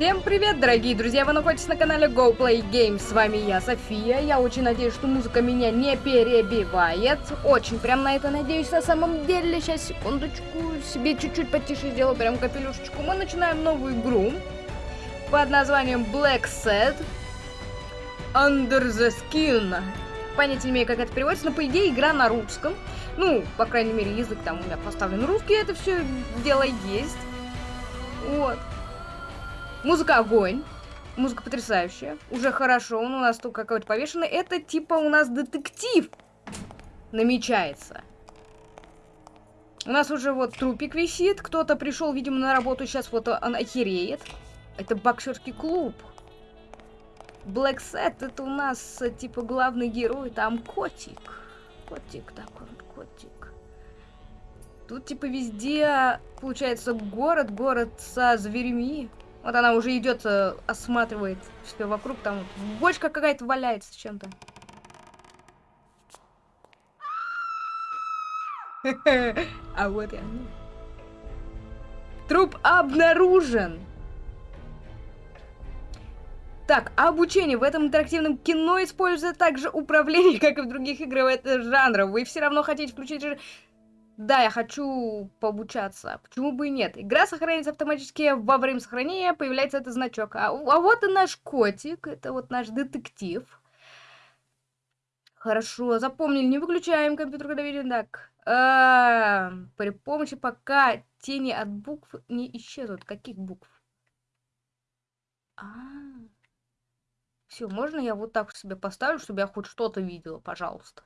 Всем привет, дорогие друзья! Вы находитесь на канале Go Play Games. С вами я, София. Я очень надеюсь, что музыка меня не перебивает. Очень прям на это надеюсь на самом деле. Сейчас, секундочку, себе чуть-чуть потише сделаю, прям капелюшечку. Мы начинаем новую игру под названием Black Set Under the Skin. Понятия не имею, как это переводится, но по идее игра на русском. Ну, по крайней мере, язык там у меня поставлен русский, это все дело есть. Вот. Музыка огонь. Музыка потрясающая. Уже хорошо. Он у нас тут какой-то повешенный. Это типа у нас детектив намечается. У нас уже вот трупик висит. Кто-то пришел, видимо, на работу. Сейчас вот он охереет. Это боксерский клуб. Black Set это у нас типа главный герой. Там котик. Котик такой котик. Тут типа везде получается город, город со зверями. Вот она уже идет, э, осматривает все вокруг, там бочка какая-то валяется чем-то. А вот я. Труп обнаружен. Так, обучение в этом интерактивном кино используется также управление, как и в других этого жанра. Вы все равно хотите включить да, я хочу пообучаться. Почему бы и нет? Игра сохраняется автоматически во время сохранения, появляется этот значок. А, а вот и наш котик, это вот наш детектив. Хорошо, запомнили, не выключаем компьютер, когда видим. Так, а, при помощи пока тени от букв не исчезнут. Каких букв? А, все, можно я вот так себе поставлю, чтобы я хоть что-то видела, пожалуйста.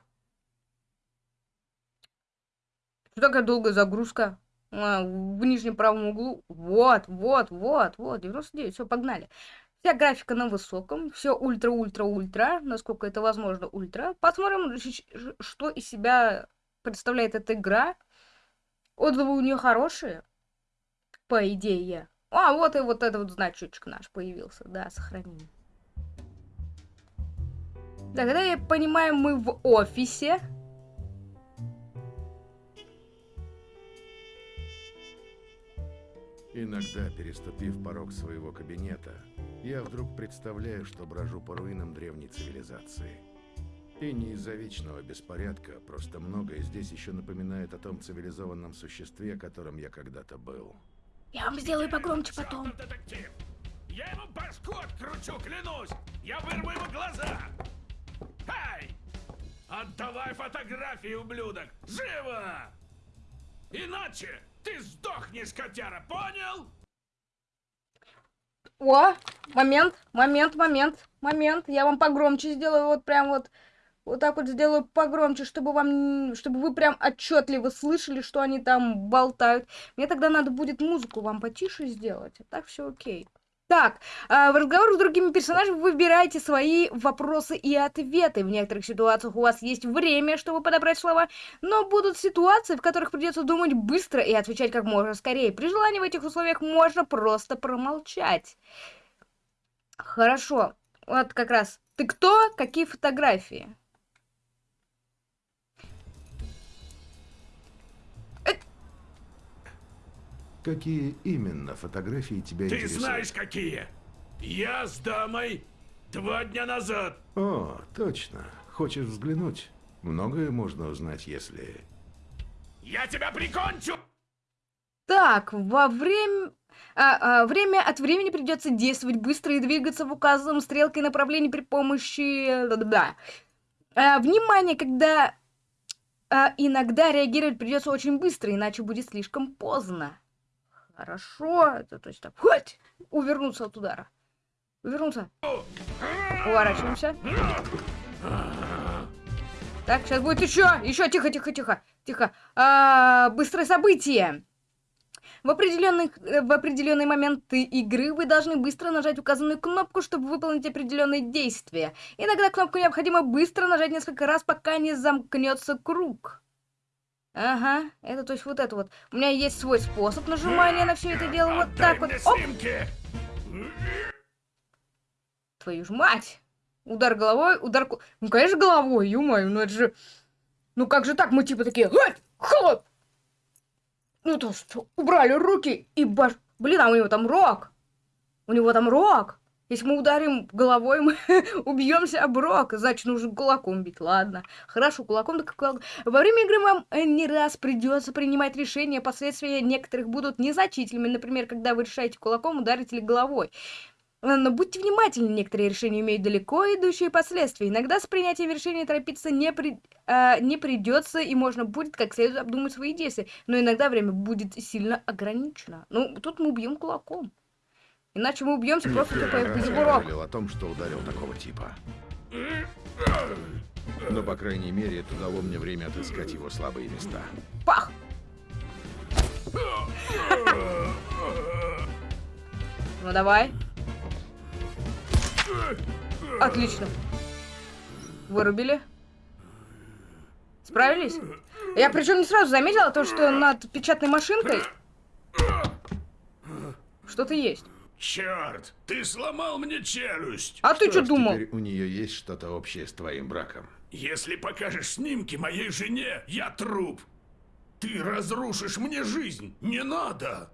Что такая долгая загрузка? А, в нижнем правом углу. Вот, вот, вот, вот. 99. Все, погнали. Вся графика на высоком. Все ультра-ультра-ультра. Насколько это возможно, ультра. Посмотрим, что из себя представляет эта игра. Отзывы у нее хорошие. По идее. А, вот и вот этот вот значочек наш появился. Да, сохраним. Тогда я понимаю, мы в офисе. Иногда, переступив порог своего кабинета, я вдруг представляю, что брожу по руинам древней цивилизации. И не из-за вечного беспорядка, просто многое здесь еще напоминает о том цивилизованном существе, которым я когда-то был. Я вам сделаю погромче потом. Детектив. Я ему башку откручу, клянусь! Я вырву ему глаза! Эй! Отдавай фотографии, ублюдок! Живо! Иначе ты сдохнешь, котяра, понял? О, момент, момент, момент, момент. Я вам погромче сделаю, вот прям вот, вот так вот сделаю погромче, чтобы вам, чтобы вы прям отчетливо слышали, что они там болтают. Мне тогда надо будет музыку вам потише сделать, а так все окей. Так, э, в разговорах с другими персонажами выбирайте свои вопросы и ответы. В некоторых ситуациях у вас есть время, чтобы подобрать слова, но будут ситуации, в которых придется думать быстро и отвечать как можно скорее. При желании в этих условиях можно просто промолчать. Хорошо, вот как раз. Ты кто? Какие фотографии? Какие именно фотографии тебя Ты интересуют? знаешь какие? Я с дамой два дня назад. О, точно. Хочешь взглянуть? Многое можно узнать, если... Я тебя прикончу! Так, во время... А, а, время от времени придется действовать быстро и двигаться в указанном стрелкой направлении при помощи... Да. А, внимание, когда а, иногда реагировать придется очень быстро, иначе будет слишком поздно. Хорошо, это то есть так, хоть, увернуться от удара. Увернуться. Уворачиваемся. Так, сейчас будет еще, еще, тихо, тихо, тихо, тихо. А, быстрое событие. В определенный, в определенный момент игры вы должны быстро нажать указанную кнопку, чтобы выполнить определенные действия. Иногда кнопку необходимо быстро нажать несколько раз, пока не замкнется круг. Ага, это то есть вот это вот. У меня есть свой способ нажимания на все это дело. Вот так вот. Оп! Твою ж мать! Удар головой, удар... Ну, конечно, головой, ё ну это же... Ну как же так? Мы типа такие... Хлоп! Ну то что, убрали руки и баш... Блин, а у него там рок! У него там рог. Если мы ударим головой, мы убьемся об рог. Значит, нужно кулаком бить. Ладно. Хорошо, кулаком так кулаком. Во время игры вам э, не раз придется принимать решения. Последствия некоторых будут незначительными. Например, когда вы решаете кулаком ударить или головой. Э, но будьте внимательны, некоторые решения имеют далеко идущие последствия. Иногда с принятием решения торопиться не, при, э, не придется, и можно будет как следует обдумать свои действия. Но иногда время будет сильно ограничено. Ну, тут мы убьем кулаком. Иначе мы убьемся просто я урок. жалел о том, что ударил такого типа. Но, по крайней мере, это дало мне время отыскать его слабые места. Пах! Ну давай. Отлично. Вырубили. Справились? Я причем не сразу заметила то, что над печатной машинкой что-то есть. Черт, ты сломал мне челюсть. А ты что думал? Теперь у нее есть что-то общее с твоим браком. Если покажешь снимки моей жене, я труп. Ты разрушишь мне жизнь. Не надо.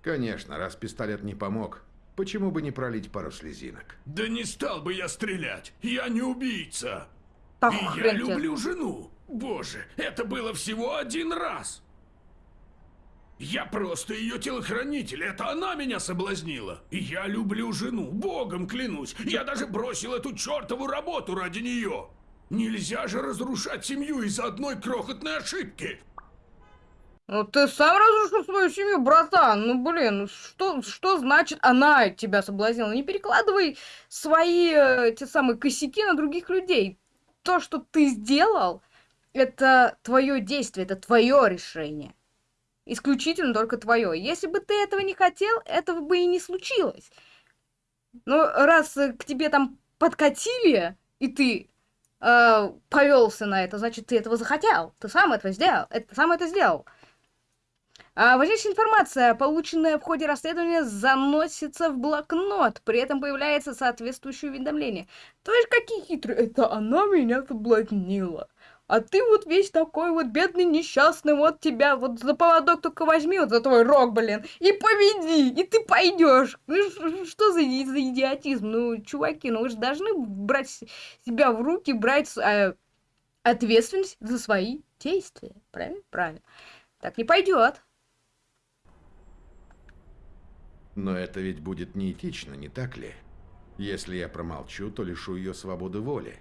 Конечно, раз пистолет не помог, почему бы не пролить пару слезинок? Да не стал бы я стрелять. Я не убийца. Так, И я люблю жену. Боже, это было всего один раз. Я просто ее телохранитель, это она меня соблазнила. Я люблю жену, богом клянусь. Я даже бросил эту чертову работу ради нее. Нельзя же разрушать семью из-за одной крохотной ошибки. Ну ты сам разрушил свою семью, братан. Ну блин, что, что значит она тебя соблазнила? Не перекладывай свои э, те самые косяки на других людей. То, что ты сделал, это твое действие, это твое решение. Исключительно только твое. Если бы ты этого не хотел, этого бы и не случилось. Но раз э, к тебе там подкатили, и ты э, повелся на это, значит, ты этого захотел. Ты сам этого сделал. Это, сам это сделал. А важнейшая информация, полученная в ходе расследования, заносится в блокнот. При этом появляется соответствующее уведомление. То есть какие хитрые. Это она меня соблазнила. А ты вот весь такой вот бедный, несчастный, вот тебя вот за поводок только возьми, вот за твой рог, блин, и поведи, и ты пойдешь. Ну что за, за идиотизм? Ну, чуваки, ну вы же должны брать себя в руки, брать э, ответственность за свои действия. Правильно? Правильно. Так не пойдет. Но это ведь будет неэтично, не так ли? Если я промолчу, то лишу ее свободы воли.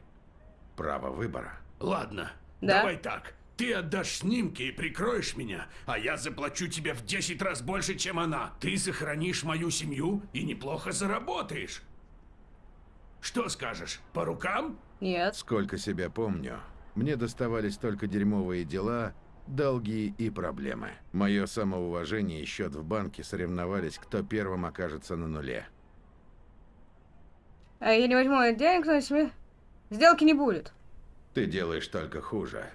Право выбора. Ладно, Да? давай так. Ты отдашь снимки и прикроешь меня, а я заплачу тебе в 10 раз больше, чем она. Ты сохранишь мою семью и неплохо заработаешь. Что скажешь, по рукам? Нет. Сколько себя помню, мне доставались только дерьмовые дела, долги и проблемы. Мое самоуважение и счет в банке соревновались, кто первым окажется на нуле. А я не возьму денег, значит, сделки не будет. Ты делаешь только хуже.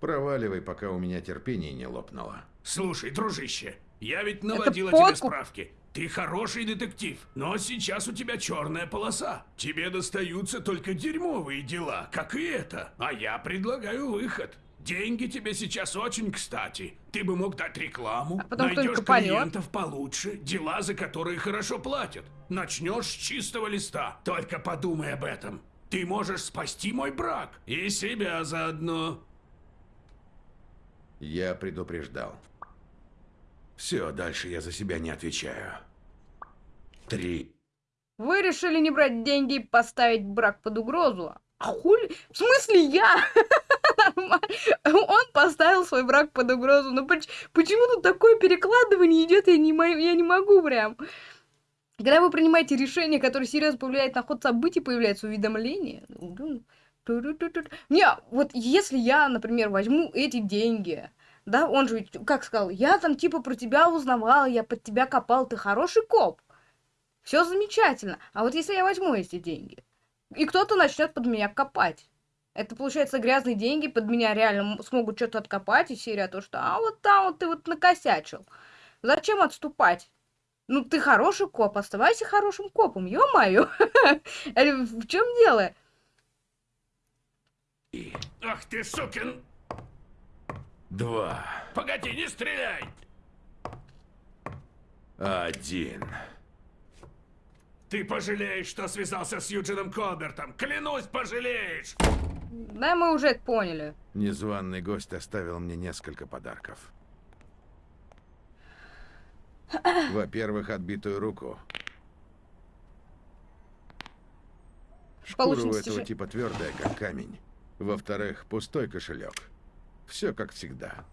Проваливай, пока у меня терпение не лопнуло. Слушай, дружище, я ведь наводила подкуп. тебе справки. Ты хороший детектив, но сейчас у тебя черная полоса. Тебе достаются только дерьмовые дела, как и это. А я предлагаю выход. Деньги тебе сейчас очень кстати. Ты бы мог дать рекламу, А потом найдешь клиентов получше, дела, за которые хорошо платят. Начнешь с чистого листа. Только подумай об этом. Ты можешь спасти мой брак и себя заодно. Я предупреждал. Все, дальше я за себя не отвечаю. Три. Вы решили не брать деньги и поставить брак под угрозу? А хули? В смысле я? Он поставил свой брак под угрозу. Ну поч- почему тут такое перекладывание идет? Я не, я не могу прям. Когда вы принимаете решение, которое серьезно повлияет на ход событий, появляется уведомление. Ту-ру-ту-ту. Не, вот если я, например, возьму эти деньги, да, он же, как сказал, я там типа про тебя узнавал, я под тебя копал, ты хороший коп. Все замечательно. А вот если я возьму эти деньги, и кто-то начнет под меня копать. Это, получается, грязные деньги под меня реально смогут что-то откопать, и серия то, что а вот там вот ты вот накосячил. Зачем отступать? Ну, ты хороший коп, оставайся хорошим копом, ё-моё. Э, В чем дело? Ах ты, сукин! Два. Погоди, не стреляй! Один. Ты пожалеешь, что связался с Юджином Колбертом. Клянусь, пожалеешь. Да, мы уже это поняли. Незваный гость оставил мне несколько подарков. Во-первых, отбитую руку. Шкура у Получности этого же- типа твердая, как камень. Во-вторых, пустой кошелек. Все как всегда.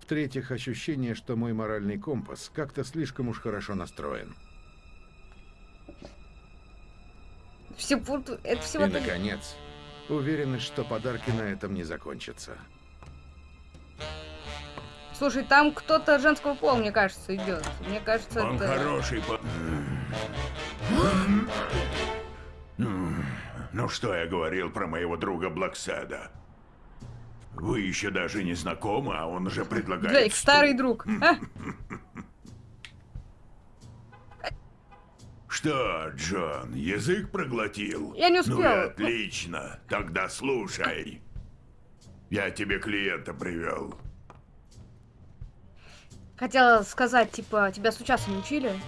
В-третьих, ощущение, что мой моральный компас как-то слишком уж хорошо настроен. Все, это всего И, наконец, уверенность, что подарки на этом не закончатся. Слушай, там кто-то женского пола, мне кажется, идет. Мне кажется, Он это... хороший по... Ну что я говорил про моего друга Блэкседа? Вы еще даже не знакомы, а он уже предлагает стул. старый друг. А? Что, Джон, язык проглотил? Я не Ну и успела. отлично. Тогда слушай. Я тебе клиента привел. Хотела сказать, типа, тебя стучаться не учили?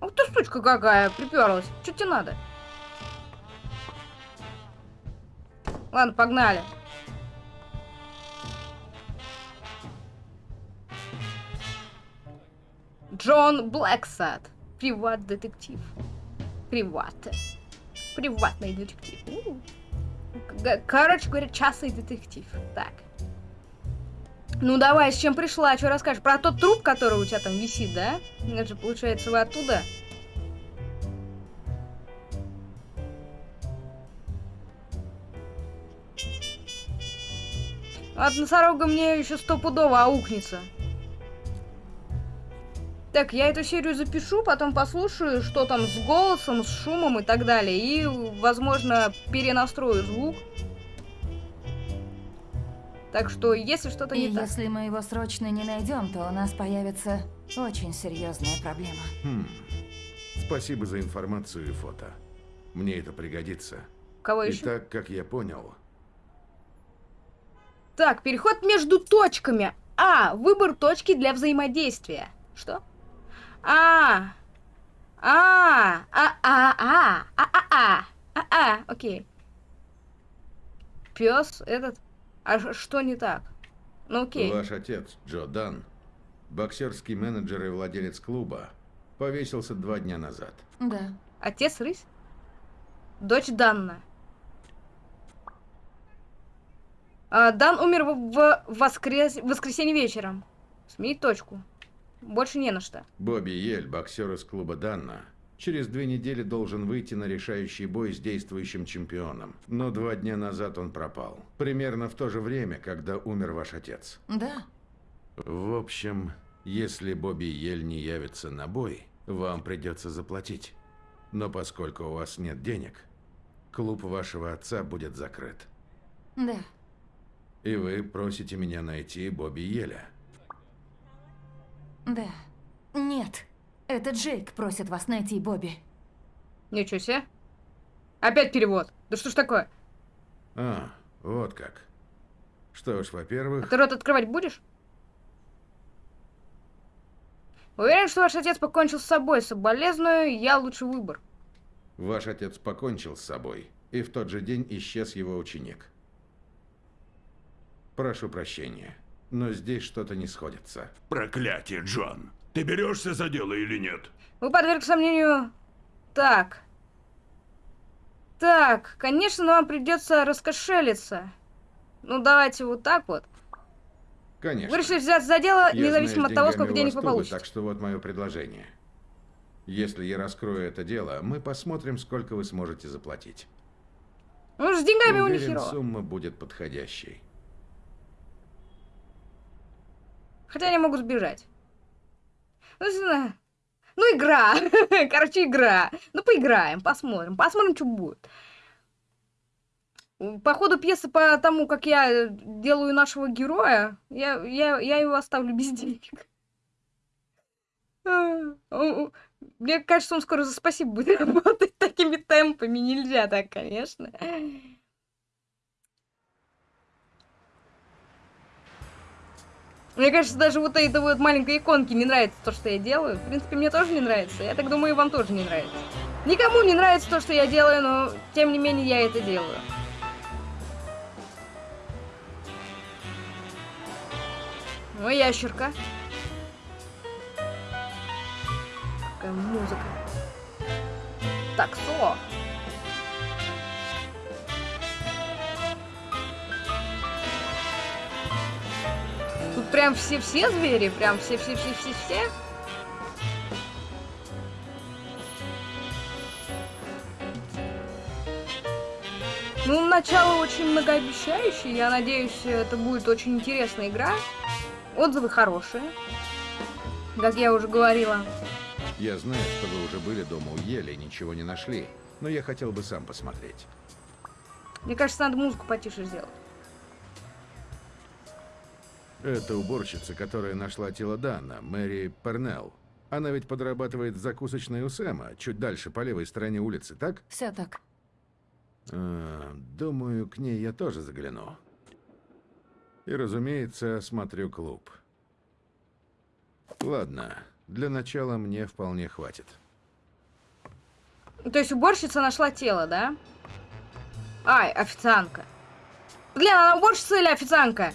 Ух ты, сучка какая, приперлась. Что тебе надо? Ладно, погнали. Джон Блэксад. Приват-детектив. Приват. Приватный детектив. Короче говоря, частный детектив. Так. Ну давай, с чем пришла? Что расскажешь? Про тот труп, который у тебя там висит, да? Это же, получается, вы оттуда? От носорога мне еще стопудово аукнется. Так, я эту серию запишу, потом послушаю, что там с голосом, с шумом и так далее. И, возможно, перенастрою звук. Так что, если что-то не так... если мы его срочно не найдем, то у нас появится очень серьезная проблема. Хм. Спасибо за информацию и фото. Мне это пригодится. Кого еще? Итак, как я понял, Так, переход между точками. А, выбор точки для взаимодействия. Что? А, а, а, а, а, а, а, а, а, а, окей. Пес этот. А что не так? Ну окей. ваш отец, Джо Дан, боксерский менеджер и владелец клуба, повесился два дня назад. Да. Отец рысь? Дочь Данна. А, Дан умер в, в воскрес... в воскресенье вечером. Сменить точку. Больше не на что. Бобби Ель, боксер из клуба Данна, через две недели должен выйти на решающий бой с действующим чемпионом. Но два дня назад он пропал. Примерно в то же время, когда умер ваш отец. Да. В общем, если Бобби Ель не явится на бой, вам придется заплатить. Но поскольку у вас нет денег, клуб вашего отца будет закрыт. Да. И вы просите меня найти Бобби Еля. Да. Нет. Это Джейк просит вас найти Бобби. Ничего себе. Опять перевод. Да что ж такое? А, вот как. Что ж, во-первых, Ты рот открывать будешь? Уверен, что ваш отец покончил с собой. Соболезную, я лучший выбор. ваш отец покончил с собой, и в тот же день исчез его ученик. Прошу прощения, но здесь что-то не сходится. Проклятие, Джон. Ты берешься за дело или нет? Вы подверг сомнению... Так. Так, конечно, вам придется раскошелиться. Ну, давайте вот так вот. Конечно. Вы решили взяться за дело, Я независимо знаю, от того, сколько денег вы получите. Так что вот мое предложение. Если я раскрою это дело, мы посмотрим, сколько вы сможете заплатить. Ну, с деньгами у них Уверен, херово. сумма будет подходящей. Хотя они могут сбежать. Ну, знаю. Ну, игра. Короче, игра. Ну, поиграем, посмотрим. Посмотрим, что будет. По ходу пьесы, по тому, как я делаю нашего героя, я, я, я его оставлю без денег. А, Мне кажется, он скоро за спасибо будет работать такими темпами. Нельзя так, конечно. Мне кажется, даже вот этой вот маленькой иконки не нравится то, что я делаю. В принципе, мне тоже не нравится. Я так думаю, и вам тоже не нравится. Никому не нравится то, что я делаю, но тем не менее я это делаю. Ну, ящерка. Какая музыка. Таксо. Тут прям все-все звери, прям все-все-все-все-все. Ну, начало очень многообещающее. Я надеюсь, это будет очень интересная игра. Отзывы хорошие. Как я уже говорила. Я знаю, что вы уже были дома у Ели и ничего не нашли, но я хотел бы сам посмотреть. Мне кажется, надо музыку потише сделать. Это уборщица, которая нашла тело Дана, Мэри Пернелл. Она ведь подрабатывает в закусочной у Сэма, чуть дальше, по левой стороне улицы, так? Все так. А, думаю, к ней я тоже загляну. И, разумеется, осмотрю клуб. Ладно, для начала мне вполне хватит. То есть уборщица нашла тело, да? Ай, официантка. Блин, она уборщица или официантка?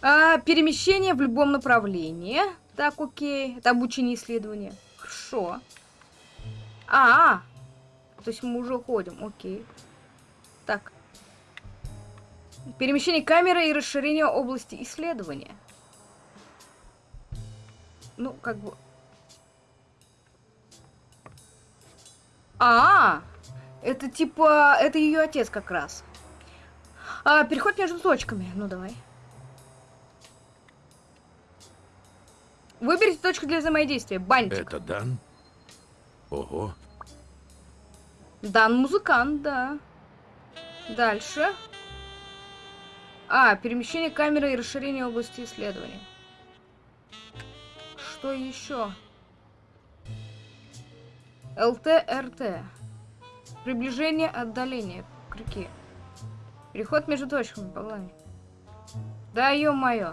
А, перемещение в любом направлении. Так, окей. Это обучение исследования. Хорошо. А, -а, -а. то есть мы уже ходим, окей. Так. Перемещение камеры и расширение области исследования. Ну, как бы... А, -а, -а это типа... Это ее отец как раз. А, переход между точками. Ну, давай. Выберите точку для взаимодействия. Бантик. Это Дан? Ого. Дан музыкант, да. Дальше. А, перемещение камеры и расширение области исследования. Что еще? ЛТ, РТ. Приближение, отдаление. Крюки. Переход между точками, по Да, ё-моё.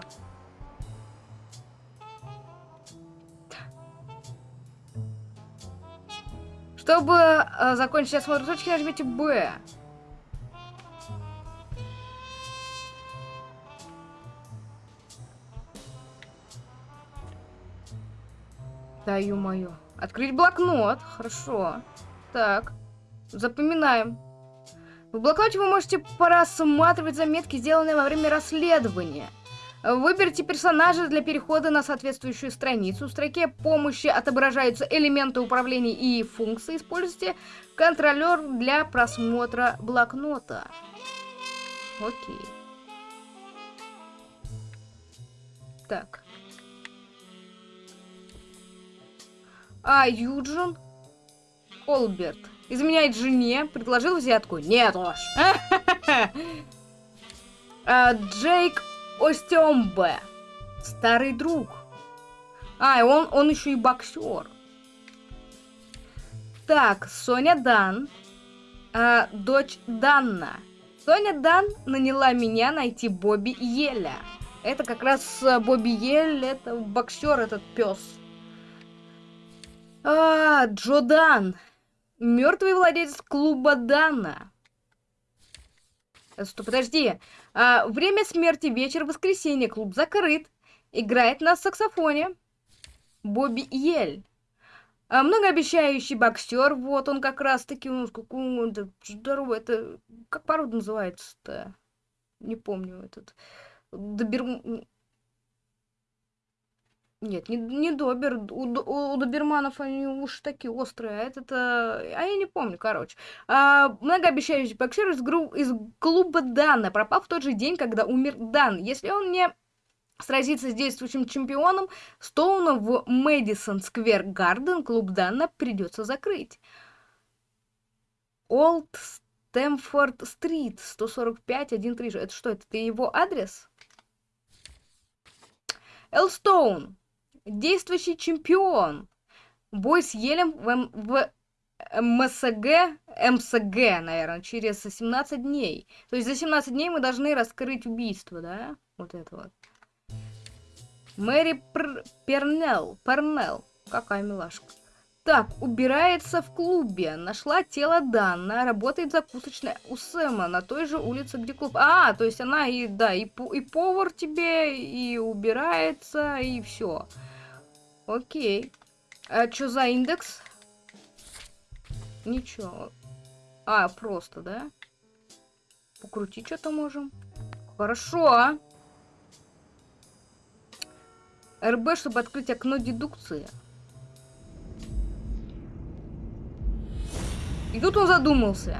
Чтобы э, закончить осмотр точки, нажмите Б. Да, ё-моё. Открыть блокнот. Хорошо. Так. Запоминаем. В блокноте вы можете просматривать заметки, сделанные во время расследования. Выберите персонажа для перехода на соответствующую страницу. В строке помощи отображаются элементы управления и функции. Используйте контролер для просмотра блокнота. Окей. Так. А, Юджин Колберт изменяет жене, предложил взятку. Нет уж. А, Джейк Остембе. Старый друг. А, и он, он еще и боксер. Так, Соня Дан. А, дочь Данна. Соня Дан наняла меня найти Бобби Еля. Это как раз э, Бобби Ель, это боксер, этот пес. А, Джо Дан. Мертвый владелец клуба Дана. Стоп, подожди. А, время смерти вечер воскресенья. Клуб закрыт. Играет на саксофоне. Бобби Ель. А, многообещающий боксер. Вот он как раз таки. Он какой он здоровый. Это как порода называется-то? Не помню этот. Добер... Нет, не, не Добер. У, у, у Доберманов они уж такие острые, а этот... А, а я не помню, короче. А, многообещающий боксер из, гру, из клуба Дана пропал в тот же день, когда умер Дан. Если он не сразится с действующим чемпионом Стоуна в Мэдисон Сквер Гарден, клуб Дана придется закрыть. Олд Стэмфорд Стрит, 145, 136. Это что, это его адрес? Элстоун, действующий чемпион. Бой с Елем в, в МСГ, МСГ, наверное, через 17 дней. То есть за 17 дней мы должны раскрыть убийство, да? Вот это вот. Мэри Пр... Пернелл. Пернелл. Какая милашка. Так, убирается в клубе. Нашла тело Данна. Работает закусочная у Сэма на той же улице, где клуб. А, то есть она и, да, и, и повар тебе, и убирается, и все. Окей. А что за индекс? Ничего. А, просто, да? Покрутить что-то можем. Хорошо. РБ, чтобы открыть окно дедукции. И тут он задумался.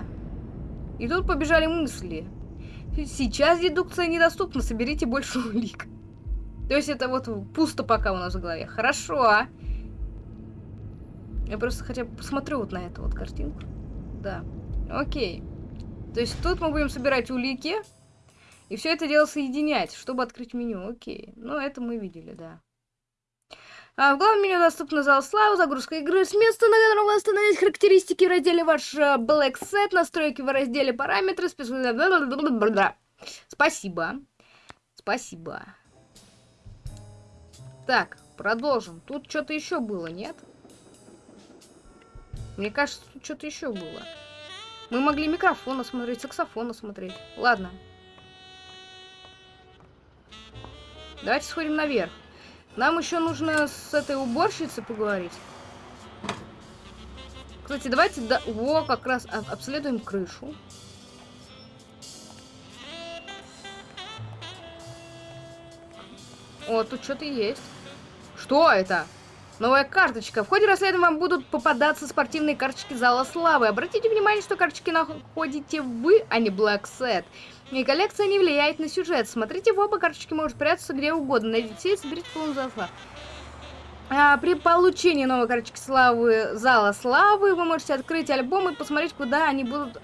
И тут побежали мысли. Сейчас дедукция недоступна, соберите больше улик. То есть это вот пусто пока у нас в голове. Хорошо. Я просто хотя бы посмотрю вот на эту вот картинку. Да. Окей. То есть тут мы будем собирать улики. И все это дело соединять, чтобы открыть меню. Окей. Ну, это мы видели, да. А в главном меню доступна зал славы, загрузка игры с места, на котором вы остановить характеристики в разделе ваш э, Black Set, настройки в разделе параметры, спец... Спасибо. Спасибо. Так, продолжим. Тут что-то еще было, нет? Мне кажется, тут что-то еще было. Мы могли микрофон осмотреть, саксофон осмотреть. Ладно. Давайте сходим наверх. Нам еще нужно с этой уборщицей поговорить. Кстати, давайте... Да... Во, как раз обследуем крышу. О, тут что-то есть. Что это? Новая карточка. В ходе расследования вам будут попадаться спортивные карточки Зала Славы. Обратите внимание, что карточки находите вы, а не Black Set. И коллекция не влияет на сюжет. Смотрите в оба, карточки могут прятаться где угодно. Найдите и соберите Зала Славы. А, при получении новой карточки славы Зала Славы вы можете открыть альбом и посмотреть, куда они будут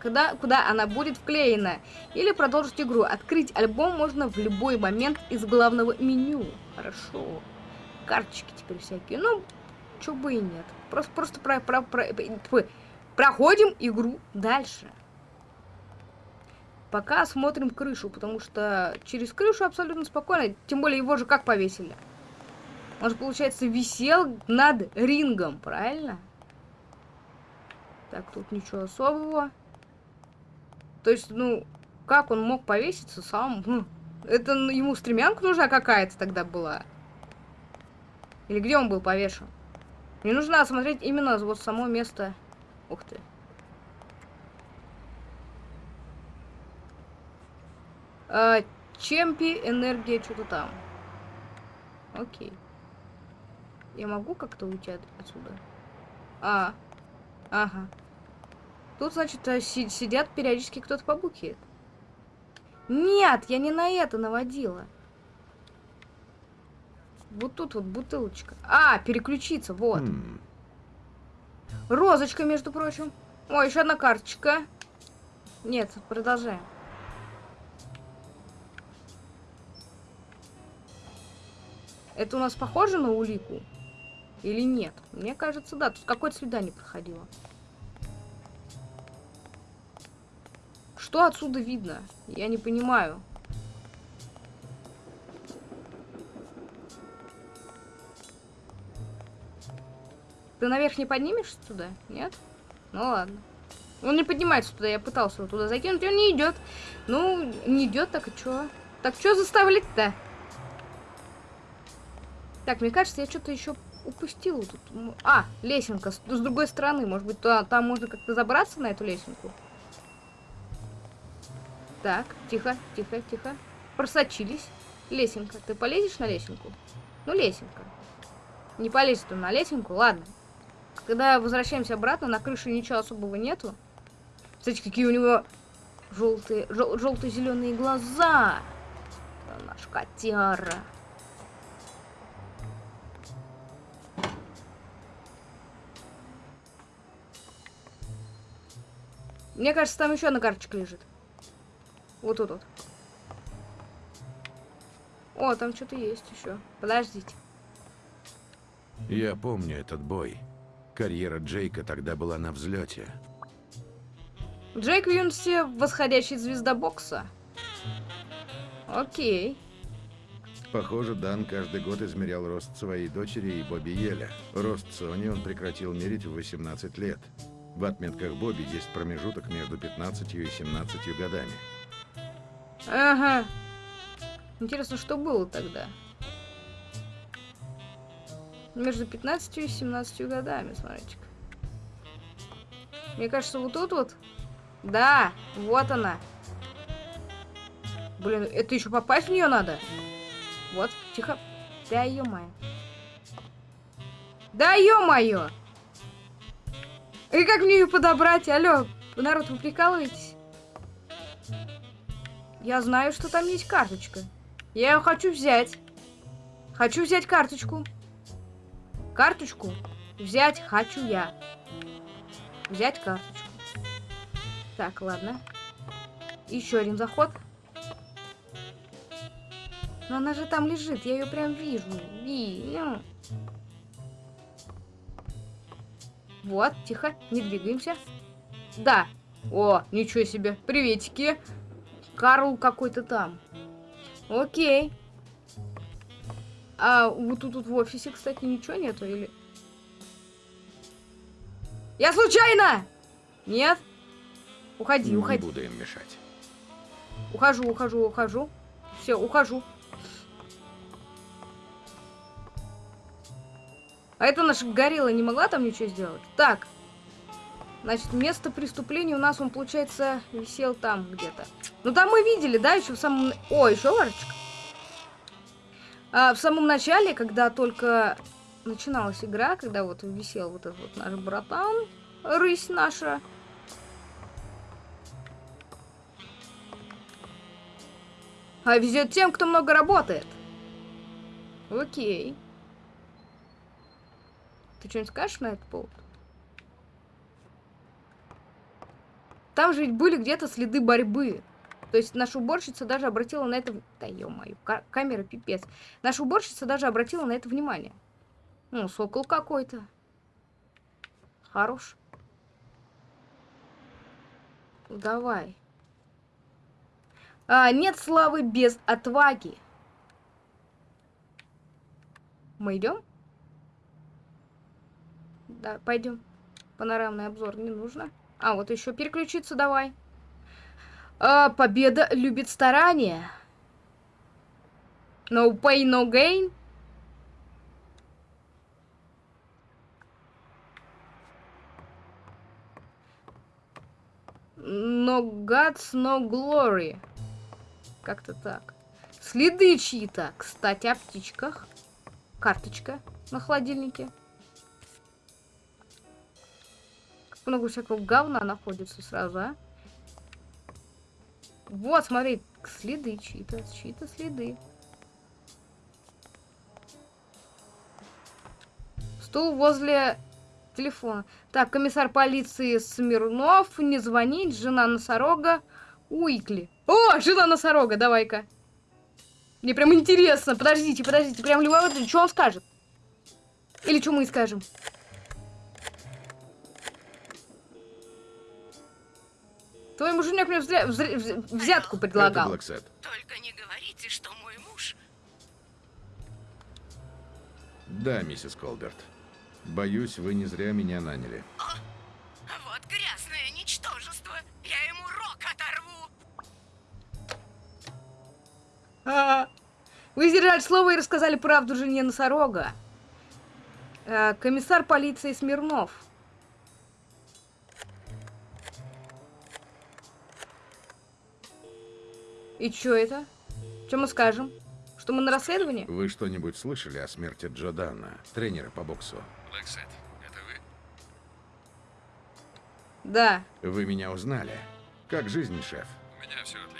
когда, куда она будет вклеена. Или продолжить игру. Открыть альбом можно в любой момент из главного меню. Хорошо карточки теперь всякие. Ну, чё бы и нет. Просто, просто про, про, про, про, проходим игру дальше. Пока смотрим крышу, потому что через крышу абсолютно спокойно. Тем более его же как повесили? Он же, получается, висел над рингом, правильно? Так, тут ничего особого. То есть, ну, как он мог повеситься сам? Ну, это ему стремянка нужна какая-то тогда была. Или где он был повешен? Мне нужно осмотреть именно вот само место. Ух ты. А, Чемпи, энергия, что-то там. Окей. Я могу как-то уйти от отсюда? А, ага. Тут, значит, э, сидят периодически кто-то побухивает. Нет, я не на это наводила. Вот тут вот бутылочка. А, переключиться, вот. Mm. Розочка, между прочим. О, еще одна карточка. Нет, продолжаем. Это у нас похоже на улику? Или нет? Мне кажется, да. Тут какое-то свидание проходило. Что отсюда видно? Я не понимаю. Ты наверх не поднимешься туда? Нет? Ну ладно. Он не поднимается туда, я пытался его туда закинуть, он не идет. Ну, не идет, так и чё? Так что заставлять-то? Так, мне кажется, я что-то еще упустила тут. А, лесенка с, с другой стороны. Может быть, туда, там можно как-то забраться на эту лесенку? Так, тихо, тихо, тихо. Просочились. Лесенка. Ты полезешь на лесенку? Ну, лесенка. Не полезет он на лесенку, ладно. Когда возвращаемся обратно, на крыше ничего особого нету. Кстати, какие у него желтые, жел, желто-зеленые глаза. Это наш котяра. Мне кажется, там еще одна карточка лежит. Вот тут вот. О, там что-то есть еще. Подождите. Я помню этот бой. Карьера Джейка тогда была на взлете. Джейк в юности восходящий звезда бокса. Окей. Похоже, Дан каждый год измерял рост своей дочери и Бобби Еля. Рост Сони он прекратил мерить в 18 лет. В отметках Бобби есть промежуток между 15 и 17 годами. Ага. Интересно, что было тогда? Между 15 и 17 годами, смотрите-ка. Мне кажется, вот тут вот... Да, вот она. Блин, это еще попасть в нее надо? Вот, тихо. Да ё-моё. Да ё-моё! И как мне ее подобрать? Алло, народ, вы прикалываетесь? Я знаю, что там есть карточка. Я ее хочу взять. Хочу взять карточку. Карточку взять хочу я. Взять карточку. Так, ладно. Еще один заход. Но она же там лежит, я ее прям вижу. Вижу. Вот, тихо, не двигаемся. Да. О, ничего себе. Приветики. Карл какой-то там. Окей. А вот тут, тут в офисе, кстати, ничего нету или... Я случайно! Нет? Уходи, Не уходи. буду им мешать. Ухожу, ухожу, ухожу. Все, ухожу. А это наша горилла не могла там ничего сделать? Так. Значит, место преступления у нас, он, получается, висел там где-то. Ну, там мы видели, да, еще в самом... О, еще варочка. А, в самом начале, когда только начиналась игра, когда вот висел вот этот вот наш братан, рысь наша, А везет тем, кто много работает. Окей. Ты что-нибудь скажешь на этот повод? Там же ведь были где-то следы борьбы. То есть наша уборщица даже обратила на это... Да ё-моё, ка- камера пипец. Наша уборщица даже обратила на это внимание. Ну, сокол какой-то. Хорош. Давай. А, нет славы без отваги. Мы идем? Да, пойдем. Панорамный обзор не нужно. А, вот еще переключиться давай. А, победа любит старание. No pay, no gain. No guts, no glory. Как-то так. Следы чьи-то. Кстати, о птичках. Карточка на холодильнике. Как много всякого говна находится сразу, а? Вот, смотри, следы чьи-то, чьи-то следы. Стул возле телефона. Так, комиссар полиции Смирнов, не звонить, жена носорога, Уикли. О, жена носорога, давай-ка. Мне прям интересно. Подождите, подождите. Прям любопытно, что он скажет? Или что мы скажем? Твой муженек мне взря- взря- вз- взятку предлагал. Только не говорите, что мой муж... Да, миссис Колберт. Боюсь, вы не зря меня наняли. Вот грязное ничтожество. Я ему рог оторву. А, Вы сдержали слово и рассказали правду жене носорога. Э, Комиссар полиции Смирнов. И чё это? Что мы скажем? Что мы на расследовании? Вы что-нибудь слышали о смерти Джо Данна, тренера по боксу? Блэксет, это вы? Да. Вы меня узнали. Как жизнь, шеф? У меня все отлично,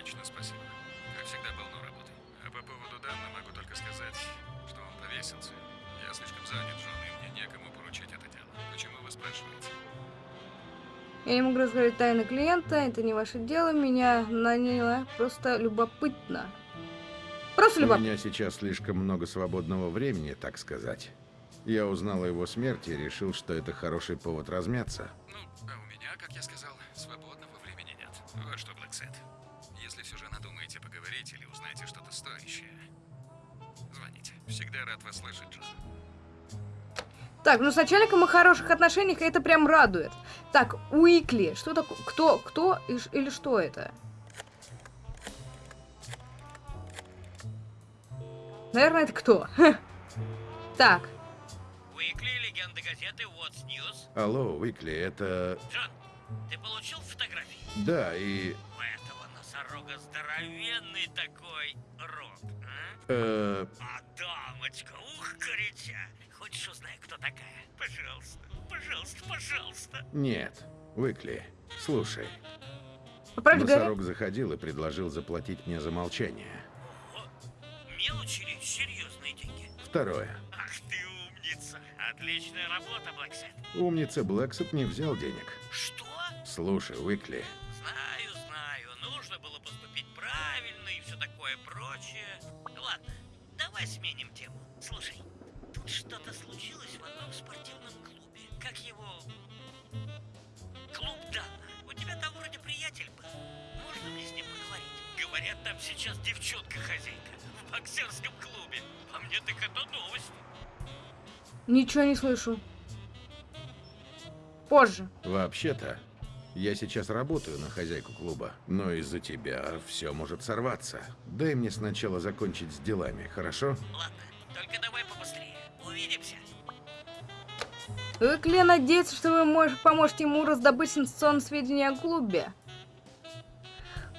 Я не могу рассказать тайны клиента, это не ваше дело, меня наняло просто любопытно. Просто У любопытно. меня сейчас слишком много свободного времени, так сказать. Я узнал о его смерти и решил, что это хороший повод размяться. Ну, а у меня, как я сказал, свободного времени нет. Вот что, Блэксет. Если все же надумаете поговорить или узнаете что-то стоящее, Звоните. Всегда рад вас слышать, Джон. Так, ну с начальником мы в хороших отношениях, и это прям радует. Так, Уикли. Что такое? Кто? Кто? Или что это? Наверное, это кто? Так, Уикли, легенда газеты What's News. Алло, Уикли, это... Джон, ты получил фотографии? Да, и... У этого носорога здоровенный такой рот, а? э, А дамочка, ух, горяча. Хочешь узнать, кто такая? Пожалуйста, пожалуйста, пожалуйста. нет. Уикли, слушай. по правде говоря, Носорог заходил и предложил заплатить мне за молчание. Ого, мелочи или серьезные деньги? Второе. Ах ты умница. Отличная работа, Блэксэд. Умница Блэксэд не взял денег. Что? Слушай, Уикли, Знаю, знаю. Нужно было поступить правильно и все такое прочее. Ладно, давай сменим сейчас девчонка-хозяйка в боксерском клубе. А мне так это новость. ничего не слышу. Позже. вообще-то, я сейчас работаю на хозяйку клуба, но из-за тебя все может сорваться. Дай мне сначала закончить с делами, хорошо? Ладно, только давай побыстрее. Увидимся. Уикли надеется, что вы мож- поможете ему раздобыть сенсационные сведения о клубе.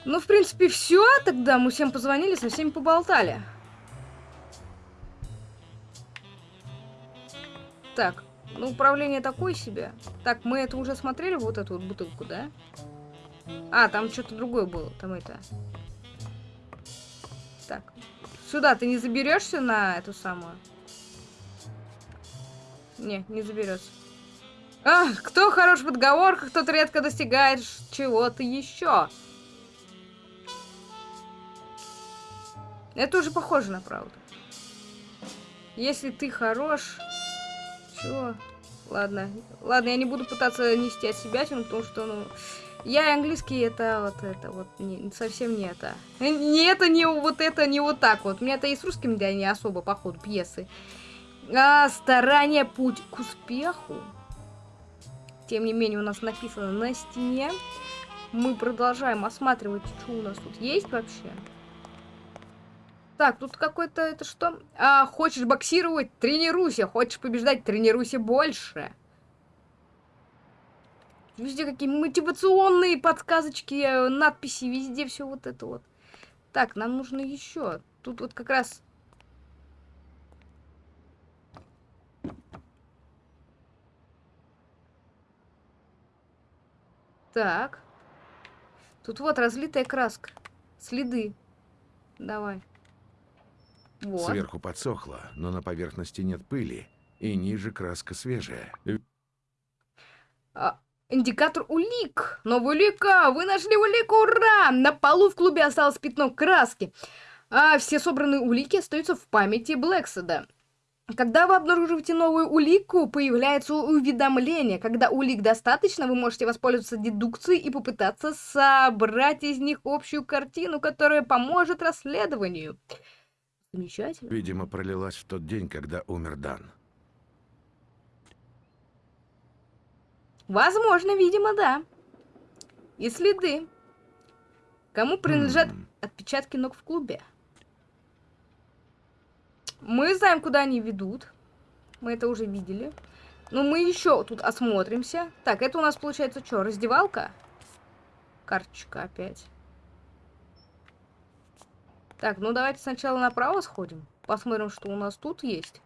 Ну, в принципе, все. Тогда мы всем позвонили, со всеми поболтали. Так, ну, управление такое себе. Так, мы это уже смотрели, вот эту вот бутылку, да? А, там что-то другое было, там это. Так, сюда ты не заберешься на эту самую? Не, не заберется. А, кто хорош в подговорках, тот редко достигает чего-то еще. Это уже похоже на правду. Если ты хорош... Чего? Ладно. Ладно, я не буду пытаться нести от себя, потому что, ну... Я и английский это вот это вот не, совсем не это. Не это, не вот это, не вот так вот. У меня это и с русским, да, не особо, по ходу пьесы. А, старание путь к успеху. Тем не менее, у нас написано на стене. Мы продолжаем осматривать, что у нас тут есть вообще. Так, тут какой-то это что? А, хочешь боксировать? Тренируйся. Хочешь побеждать? Тренируйся больше. Везде какие мотивационные подсказочки, э, надписи, везде все вот это вот. Так, нам нужно еще. Тут вот как раз Так. Тут вот разлитая краска. Следы. Давай. Вот. Сверху подсохло, но на поверхности нет пыли, и ниже краска свежая. А, индикатор улик. Новая улика. Вы нашли улику. Ура! На полу в клубе осталось пятно краски. А все собранные улики остаются в памяти Блэкседа. Когда вы обнаруживаете новую улику, появляется уведомление. Когда улик достаточно, вы можете воспользоваться дедукцией и попытаться собрать из них общую картину, которая поможет расследованию. Замечательно. Видимо, пролилась в тот день, когда умер Дан. Возможно, видимо, да. И следы. Кому принадлежат М. отпечатки ног в клубе? Мы знаем, куда они ведут. Мы это уже видели. Но мы еще тут осмотримся. Так, это у нас получается что, раздевалка? Карточка опять. Так, ну давайте сначала направо сходим. Посмотрим, что у нас тут есть.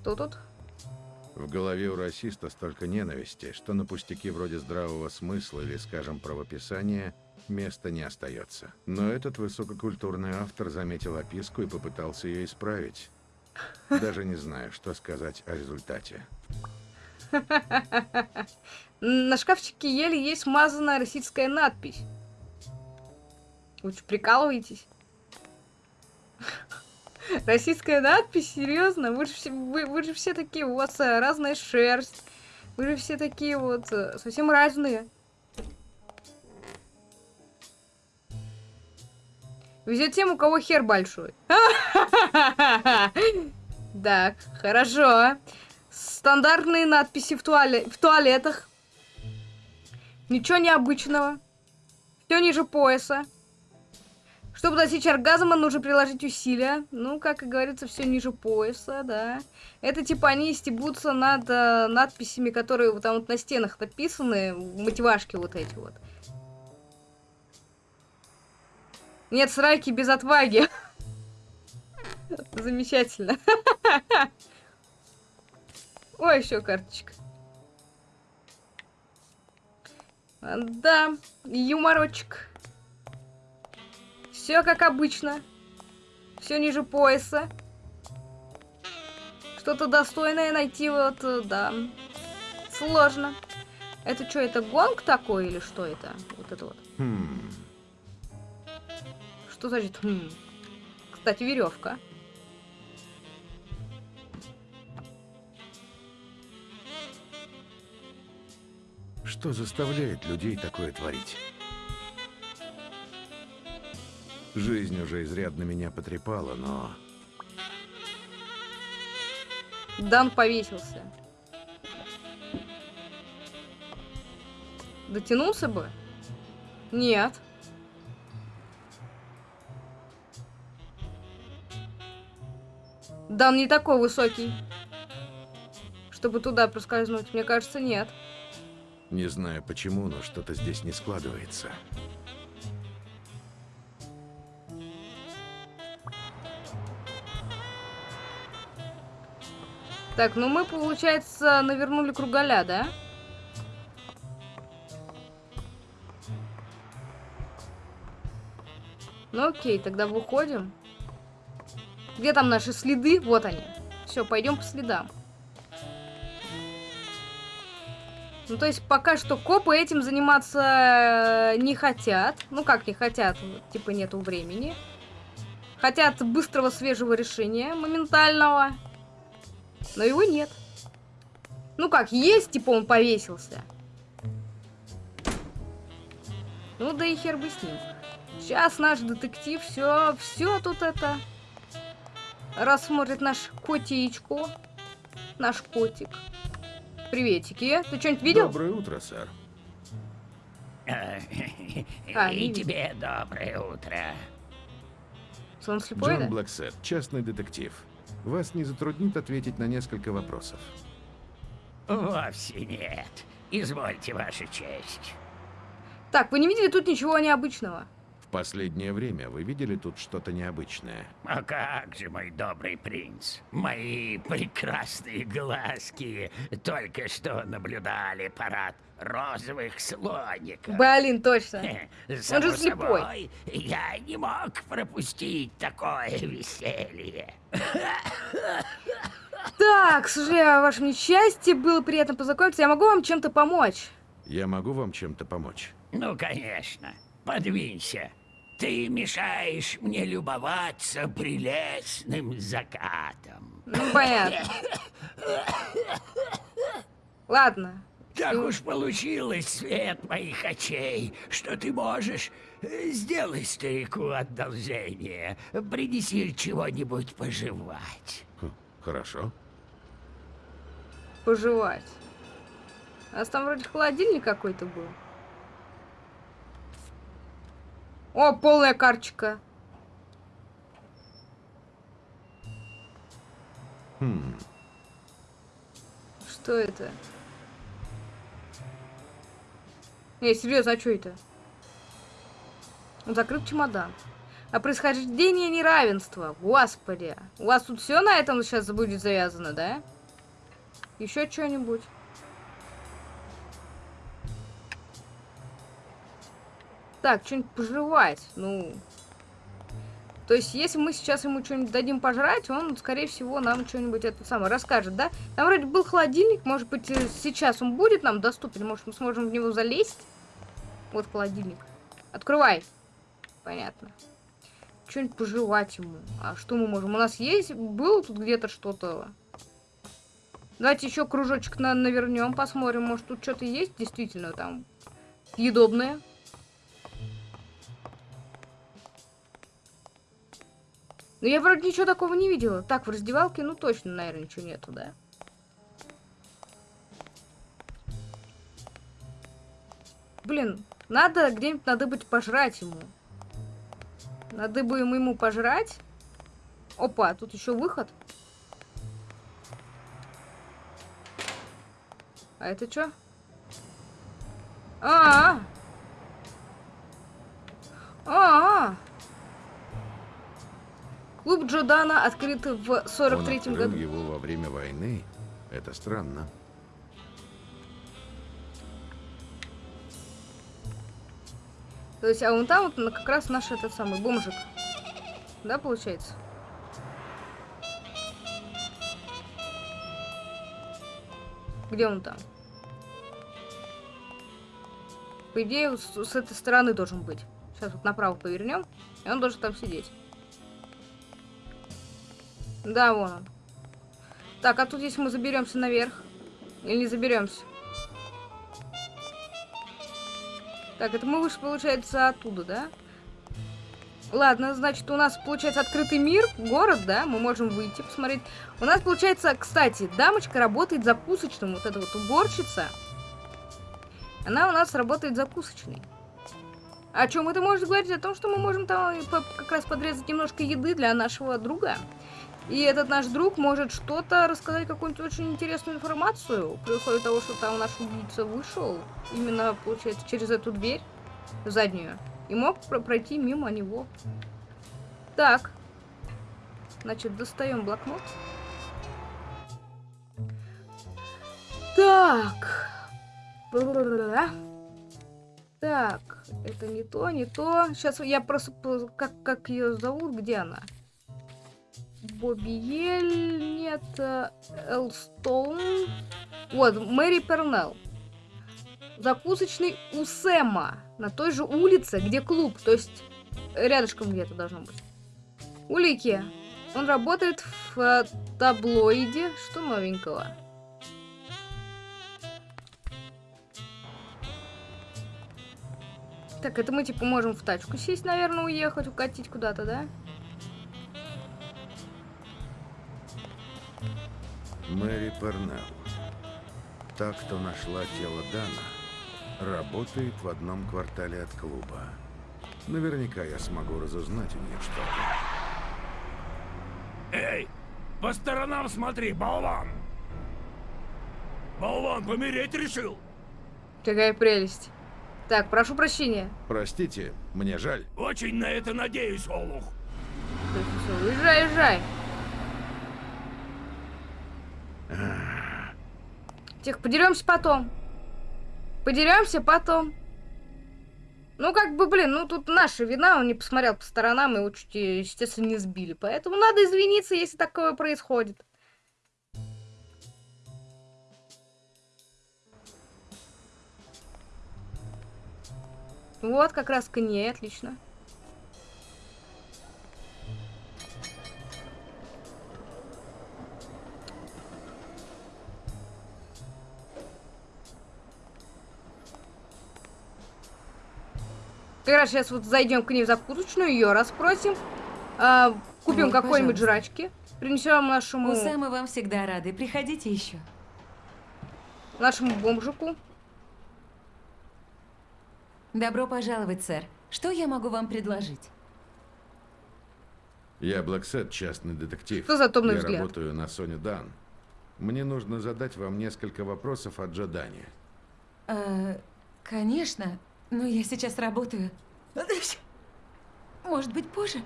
Что тут? В голове у расиста столько ненависти, что на пустяки вроде здравого смысла или, скажем, правописания места не остается. Но этот высококультурный автор заметил описку и попытался ее исправить. Даже не знаю, что сказать о результате. На шкафчике еле есть смазанная российская надпись. Вы что, прикалываетесь? Российская надпись? Серьезно? Вы же, все, вы, вы же все такие, у вас э, разная шерсть. Вы же все такие вот э, совсем разные. Везет тем, у кого хер большой. Так, хорошо. Стандартные надписи в, туале... в туалетах. Ничего необычного. Все ниже пояса. Чтобы достичь оргазма, нужно приложить усилия. Ну, как и говорится, все ниже пояса, да. Это типа они стебутся над э, надписями, которые вот там вот на стенах написаны, мотивашки вот эти вот. Нет сраки без отваги. Замечательно. Ой, еще карточка. Да, юморочек. Все как обычно. Все ниже пояса. Что-то достойное найти вот, э, да. Сложно. Это что, это гонг такой или что это? Вот это вот. Хм. Что значит хм? Кстати, веревка. Что заставляет людей такое творить? Жизнь уже изрядно меня потрепала, но... Дан повесился. Дотянулся бы? Нет. Дан не такой высокий. Чтобы туда проскользнуть. Мне кажется, нет. Не знаю почему, но что-то здесь не складывается. Так, ну мы, получается, навернули кругаля, да? Ну окей, тогда выходим. Где там наши следы? Вот они. Все, пойдем по следам. Ну, то есть пока что копы этим заниматься не хотят. Ну, как не хотят, типа нету времени. Хотят быстрого, свежего решения, моментального. Но его нет. Ну как, есть, типа он повесился. Ну да и хер бы с ним. Сейчас наш детектив все, все тут это рассмотрит наш котичку. Наш котик. Приветики. Ты что-нибудь видел? Доброе утро, сэр. А, И не тебе доброе утро. Что, он слепой, Джон да? Блэксет, частный детектив. Вас не затруднит ответить на несколько вопросов. Вовсе нет. Извольте, Ваша честь. Так, вы не видели тут ничего необычного? В последнее время вы видели тут что-то необычное? А как же, мой добрый принц? Мои прекрасные глазки только что наблюдали парад розовых слоников. Блин, точно. Само же слепой. собой, я не мог пропустить такое веселье. Так, сожалею о вашем несчастье, было приятно познакомиться. Я могу вам чем-то помочь? Я могу вам чем-то помочь? Ну, конечно. Подвинься. Ты мешаешь мне любоваться прелестным закатом. Ну, понятно. Ладно. Так уж получилось, свет моих очей, что ты можешь э, сделать старику одолжение. Принеси чего-нибудь пожевать. Хм, хорошо. Пожевать. У нас там вроде холодильник какой-то был. О, полная карточка. Хм, Что это? Не, серьезно, а что это? Закрыт чемодан. А происхождение неравенства. Господи. У вас тут все на этом сейчас будет завязано, да? Еще что-нибудь? Так, что-нибудь пожевать. Ну. То есть, если мы сейчас ему что-нибудь дадим пожрать, он, скорее всего, нам что-нибудь это самое расскажет, да? Там вроде был холодильник, может быть, э, сейчас он будет нам доступен, может, мы сможем в него залезть? Вот холодильник. Открывай. Понятно. Что-нибудь пожевать ему. А что мы можем? У нас есть? Было тут где-то что-то? Давайте еще кружочек на навернем, посмотрим. Может, тут что-то есть действительно там съедобное? Ну, я вроде ничего такого не видела. Так, в раздевалке, ну, точно, наверное, ничего нету, да? Блин, надо где-нибудь, надо быть пожрать ему. Надо бы ему, пожрать. Опа, тут еще выход. А это что? А, -а, а, а, -а. Клуб Джодана открыт в Он 43-м открыл году. его во время войны. Это странно. То есть, а вон там вот как раз наш этот самый бомжик. Да, получается? Где он там? По идее, с, с этой стороны должен быть. Сейчас вот направо повернем, и он должен там сидеть. Да, вон он. Так, а тут если мы заберемся наверх. Или не заберемся? Так, это мы вышли, получается, оттуда, да? Ладно, значит, у нас, получается, открытый мир, город, да? Мы можем выйти, посмотреть. У нас, получается, кстати, дамочка работает закусочным, вот эта вот уборщица. Она у нас работает закусочной. О чем это может говорить? О том, что мы можем там как раз подрезать немножко еды для нашего друга. И этот наш друг может что-то рассказать, какую-нибудь очень интересную информацию, при условии того, что там наш убийца вышел, именно, получается, через эту дверь заднюю, и мог про- пройти мимо него. Так. Значит, достаем блокнот. Так. Так, это не то, не то. Сейчас я просто... Как, как ее зовут? Где она? Бобиель, нет, Элстоун. Вот, Мэри Пернелл. Закусочный у Сэма. На той же улице, где клуб. То есть, рядышком где-то должно быть. Улики. Он работает в таблоиде. Что новенького? Так, это мы типа можем в тачку сесть, наверное, уехать, укатить куда-то, да? Мэри Пернелл. Та, кто нашла тело Дана, работает в одном квартале от клуба. Наверняка я смогу разузнать у нее что-то. Эй, по сторонам смотри, болван! Болван, помереть решил? Какая прелесть. Так, прошу прощения. Простите, мне жаль. Очень на это надеюсь, Олух. Так, всё, уезжай, уезжай. Тихо, подеремся потом. Подеремся потом. Ну, как бы, блин, ну тут наша вина, он не посмотрел по сторонам, и э, естественно, не сбили. Поэтому надо извиниться, если такое происходит. Вот, как раз к ней, отлично. Как раз сейчас вот зайдем к ней в закусочную, ее расспросим, а, купим Вот, какой-нибудь жрачки, принесем нашему, У Сэма вам всегда рады. Приходите еще. нашему бомжику. Добро пожаловать, сэр. Что я могу вам предложить? Я Блэксет, частный детектив. Что за томный Я взгляд? работаю на Соне Дан. Мне нужно задать вам несколько вопросов о Джо Дане. Э, конечно, но я сейчас работаю. Может быть, позже?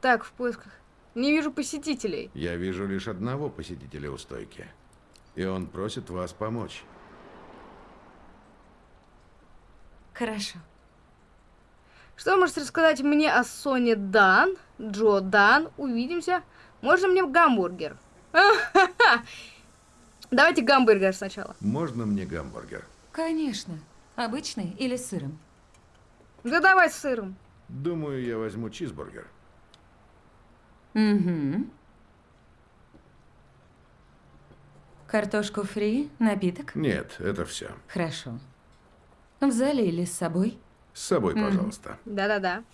Так, в поисках. Не вижу посетителей. Я вижу лишь одного посетителя у стойки. И он просит вас помочь. Хорошо. Что вы можете рассказать мне о Соне Дан? Джо Дан, увидимся. Можно мне гамбургер? Давайте гамбургер сначала. Можно мне гамбургер? Конечно. Обычный или с сыром? Да давай с сыром. Думаю, я возьму чизбургер. Угу. Картошку фри, напиток? Нет, это все. Хорошо. В зале или с собой? С собой, пожалуйста. Да-да-да.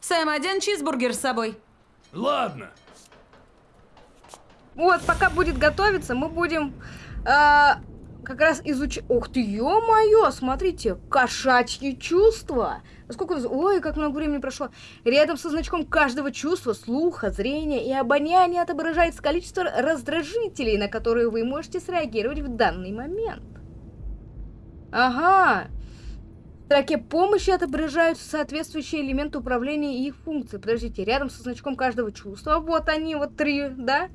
Сэм, один чизбургер с собой. Ладно. Вот, пока будет готовиться, мы будем э, как раз изучать... Ух ты, ё-моё, смотрите, кошачьи чувства. Сколько... Ой, как много времени прошло. Рядом со значком каждого чувства, слуха, зрения и обоняния отображается количество раздражителей, на которые вы можете среагировать в данный момент. Ага. В строке помощи отображаются соответствующие элементы управления и их функции. Подождите, рядом со значком каждого чувства, вот они, вот три, да?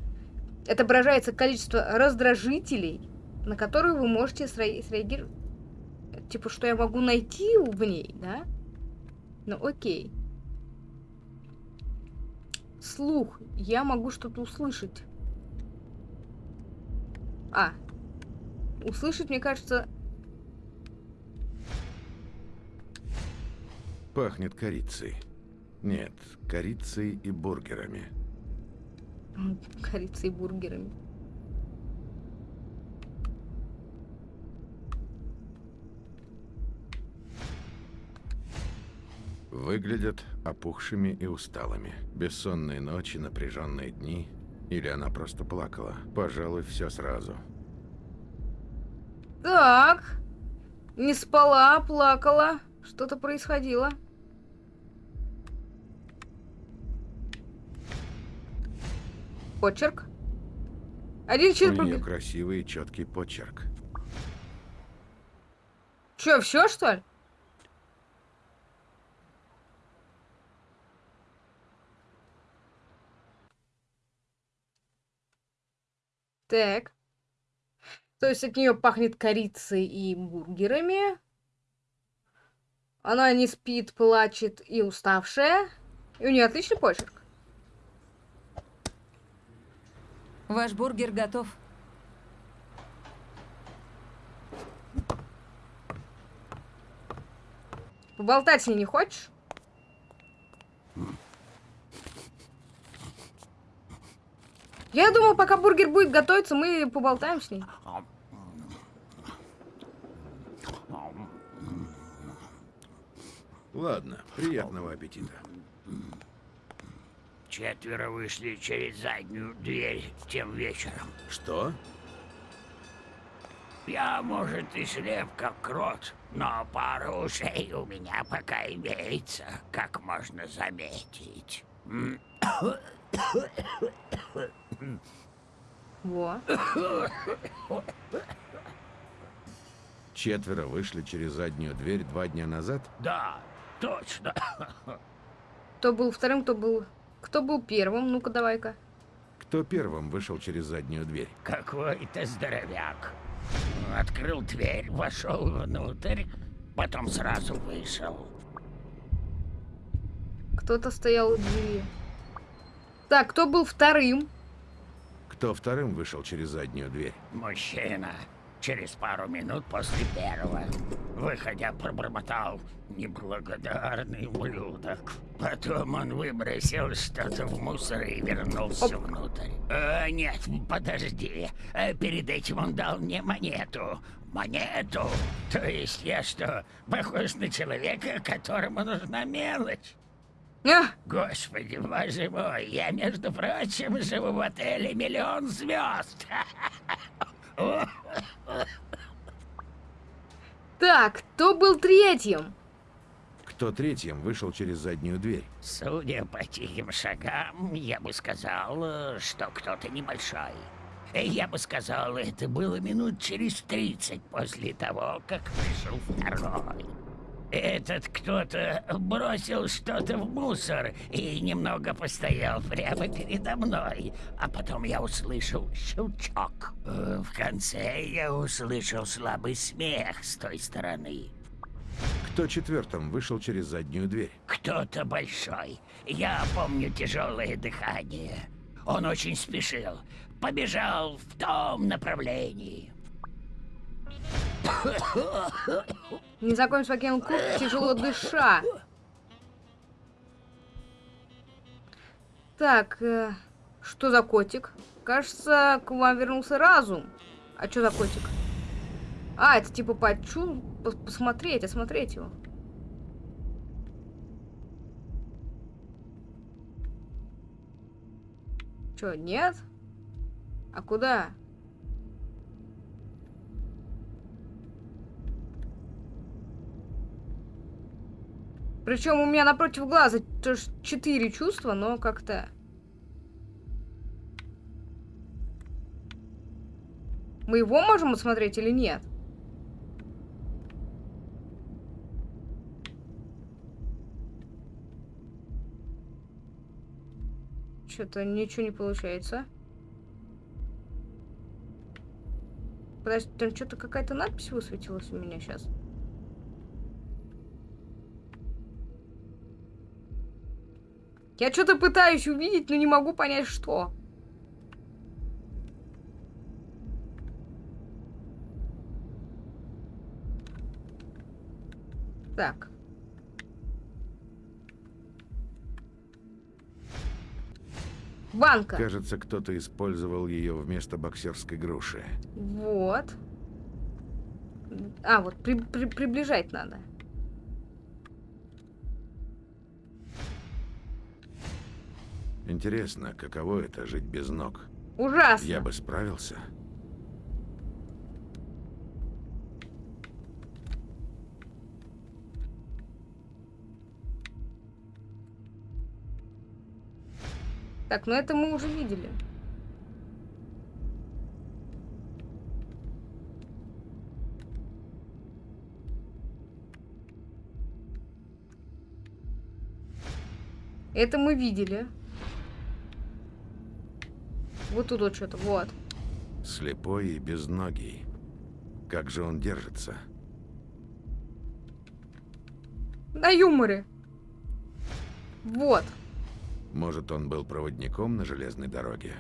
Отображается количество раздражителей, на которые вы можете среагировать. Типа, что я могу найти в ней, да? Ну, окей. Слух. Я могу что-то услышать. А. Услышать, мне кажется... Пахнет корицей. Нет, корицей и бургерами. Корицей и бургерами. Выглядят опухшими и усталыми. Бессонные ночи, напряженные дни. Или она просто плакала. Пожалуй, все сразу. Так. Не спала, плакала. Что-то происходило. Почерк. Один чизбургер. У нее красивый и четкий почерк. Че, все что ли? Так. То есть от нее пахнет корицей и бургерами. Она не спит, плачет и уставшая. И у нее отличный почерк. Ваш бургер готов. Поболтать с ней не хочешь? Я думаю, пока бургер будет готовиться, мы поболтаем с ней. Ладно, приятного аппетита. Четверо вышли через заднюю дверь тем вечером. Что? Я, может, и слеп, как крот, но пара ушей у меня пока имеется, как можно заметить. Во. Четверо вышли через заднюю дверь два дня назад? Да, точно. Кто был вторым, кто был... Кто был первым? Ну-ка, давай-ка. Кто первым вышел через заднюю дверь? Какой-то здоровяк. Открыл дверь, вошел внутрь, потом сразу вышел. Кто-то стоял у двери. Так, кто был вторым? Кто вторым вышел через заднюю дверь? Мужчина. Через пару минут после первого. Выходя, пробормотал неблагодарный ублюдок. Потом он выбросил что-то в мусор и вернулся Оп. внутрь. А, нет, подожди. Э, перед этим он дал мне монету. Монету? То есть я что, похож на человека, которому нужна мелочь? А? Господи, боже мой, я, между прочим, живу в отеле «Миллион звезд». Так, кто был третьим? Кто третьим вышел через заднюю дверь? Судя по тихим шагам, я бы сказал, что кто-то небольшой. Я бы сказал, это было минут через тридцать после того, как вышел второй. Этот кто-то бросил что-то в мусор и немного постоял прямо передо мной. А потом я услышал щелчок. Э, в конце я услышал слабый смех с той стороны. Кто четвертым вышел через заднюю дверь? Кто-то большой. Я помню тяжелое дыхание. Он очень спешил. Побежал в том направлении. Незнакомец покинул кухню, тяжело дыша. Так, э, что за котик? Кажется, к вам вернулся разум. А что за котик? А, это типа почу... Посмотреть, осмотреть его. Чё, нет? А куда? Причем у меня напротив глаза тоже четыре чувства, но как-то... Мы его можем осмотреть или нет? Что-то ничего не получается. Подожди, там что-то какая-то надпись высветилась у меня сейчас. Я что-то пытаюсь увидеть, но не могу понять, что. Так. Банка. Кажется, кто-то использовал ее вместо боксерской груши. Вот. А, вот при, при, приближать надо. Интересно, каково это жить без ног? Ужасно. Я бы справился. Так, ну это мы уже видели. Это мы видели. Вот тут вот что-то, вот. Слепой и безногий. Как же он держится? На юморе. Вот. Может, он был проводником на железной дороге?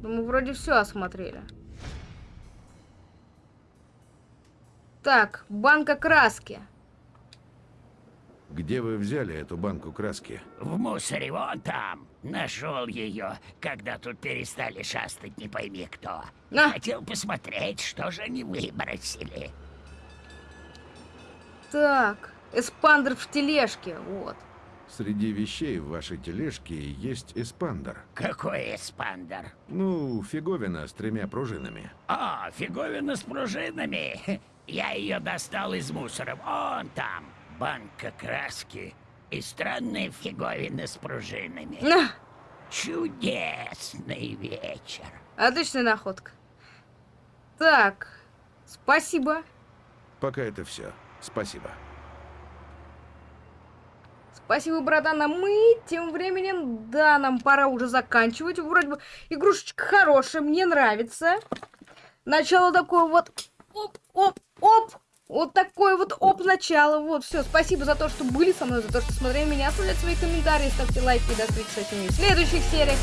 Ну, мы вроде все осмотрели. Так, банка краски. Где вы взяли эту банку краски? В мусоре вон там. Нашел ее, когда тут перестали шастать не пойми кто. На. Хотел посмотреть, что же они выбросили. Так, эспандер в тележке, вот. Среди вещей в вашей тележке есть эспандер. Какой эспандер? Ну, фиговина с тремя пружинами. А, фиговина с пружинами. Я ее достал из мусора. Вон там. Банка краски и странная фиговина с пружинами. На, Чудесный вечер. отличная находка. Так, спасибо. Пока это все. Спасибо. Спасибо, братан. А мы тем временем, да, нам пора уже заканчивать. Вроде бы игрушечка хорошая, мне нравится. Начало такое вот, оп, оп, оп. Вот такое вот оп начало. Вот, все. Спасибо за то, что были со мной, за то, что смотрели меня. Оставляйте свои комментарии, ставьте лайки. До встречи с вами в следующих сериях.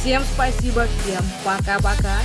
Всем спасибо, всем пока-пока.